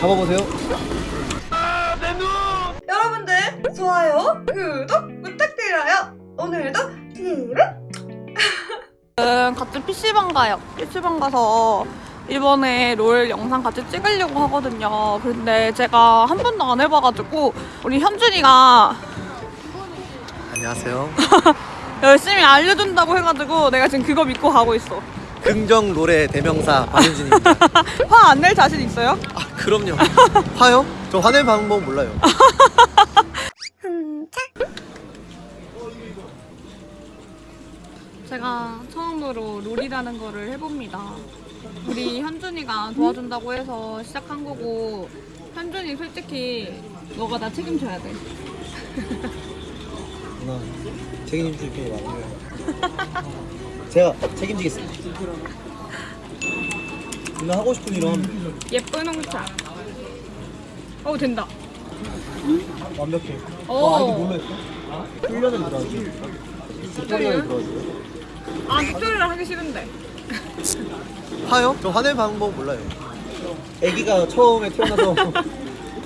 잡아보세요. 여러분들 좋아요, 구독 부탁드려요. 오늘도 음, 같이 PC방 가요. PC방 가서 이번에 롤 영상 같이 찍으려고 하거든요. 근데 제가 한 번도 안 해봐가지고 우리 현준이가 안녕하세요. 열심히 알려준다고 해가지고 내가 지금 그거 믿고 가고 있어. 긍정 노래 대명사 박윤진입니다. 화 안 낼 자신 있어요? 아 그럼요. 화요? 저 화낼 방법 몰라요. 제가 처음으로 롤이라는 거를 해봅니다. 우리 현준이가 도와준다고 해서 시작한 거고 현준이 솔직히 너가 나 책임져야 돼. 누나 책임질 게 많아요. 제가 책임지겠습니다. 누나 하고 싶은 일 하면 예쁜 홍차. 어 된다. 완벽해. 오. 어, 아이디 뭘로 했어? 훈련을 들어가지. 튜토리얼 들어가지. 아 튜토리얼 하기 싫은데. 화요? 저 화낼 방법 몰라요. 아기가 처음에 태어나서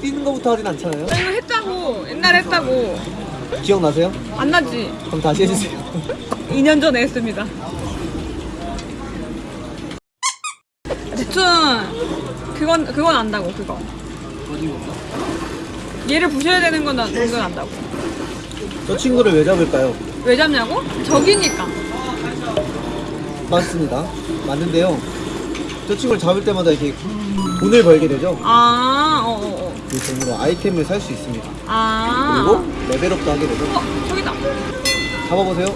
뛰는 거부터 하진 않잖아요. 나 이거 했다고 옛날에 했다고 기억나세요? 안 나지? 그럼 다시 해주세요. 2년 전에 했습니다. 대충 그건 그건 안다고 그거. 얘를 부셔야 되는 건 안- 그건 안다고. 저 친구를 왜 잡을까요? 왜 잡냐고? 적이니까. 맞습니다. 맞는데요. 저 친구를 잡을 때마다 이렇게 돈을 벌게 되죠. 아, 어, 어, 어. 그 돈으로 아이템을 살 수 있습니다. 아. 그리고 레벨업도 하게 되죠. 어, 저기다. 잡아보세요.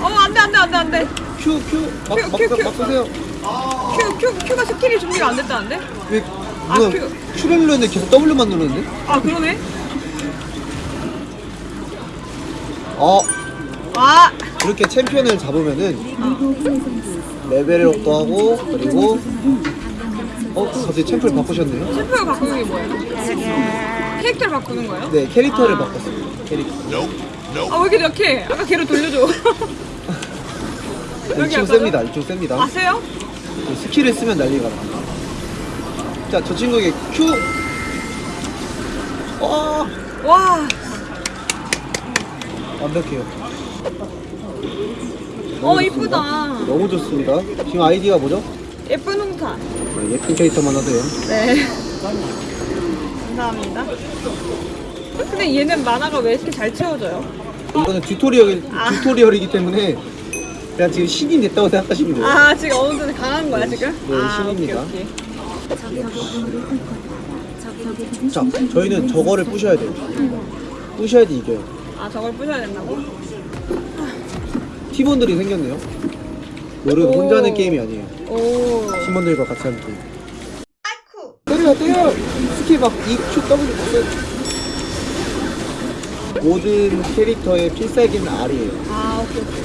어, 안 돼, 안 돼, 안 돼, 안 돼. Q, Q. 막, Q, 막, Q, Q. 막 쏘세요. Q, Q, Q가 스킬이 준비가 안 됐다는데? 왜, 아, 누가 Q. Q를 누르는데 계속 W만 누르는데? 아, 그러네? 어, 아, 이렇게 챔피언을 잡으면은 레벨업도 하고, 그리고, 어, 갑자기 챔프를 바꾸셨네요? 챔프를 바꾸는 게 뭐예요? 캐릭터를 바꾸는 거예요? 네, 캐릭터를 아. 바꿨어요. 캐릭터. 아, 왜 이렇게 약해? 아까 걔로 돌려줘. 이쪽? 셉니다. 이쪽 셉니다. 아세요? 그 스킬을 쓰면 난리가 나. 자, 저 친구에게 Q! 어, 와, 완벽해요. 어, 이쁘다. 너무 좋습니다. 지금 아이디가 뭐죠? 예쁜 홍차. 네, 예쁜 캐릭터만 하세요. 네. 감사합니다. 근데 얘는 마나가 왜 이렇게 잘 채워져요? 이거는 튜토리얼, 아. 튜토리얼이기 때문에 그냥 지금 신인 됐다고 생각하시면 돼요. 아, 지금 어느 정도 강한 거야, 네, 지금? 네, 아, 신입니다. 오케이, 오케이. 자, 저희는 저거를 부셔야 돼요. 부셔야지 이겨요. 아, 저걸 부셔야 된다고? 팀원들이 생겼네요. 오. 혼자 하는 게임이 아니에요. 오. 팀원들과 같이 하는 게임. 아이쿠 때려, 때려! 스킬 막 EQ W 봤어요. 모든 캐릭터의 필살기는 R이에요. 아, 오케이, 오케이.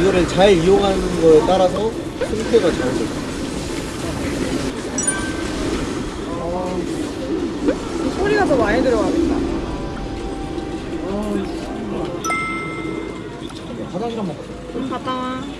이거를 잘 이용하는 거에 따라서 승패가 자연스럽다 어... 그 소리가 더 많이 들어가겠다. 아, 화장실 한번 아, 갔다 와.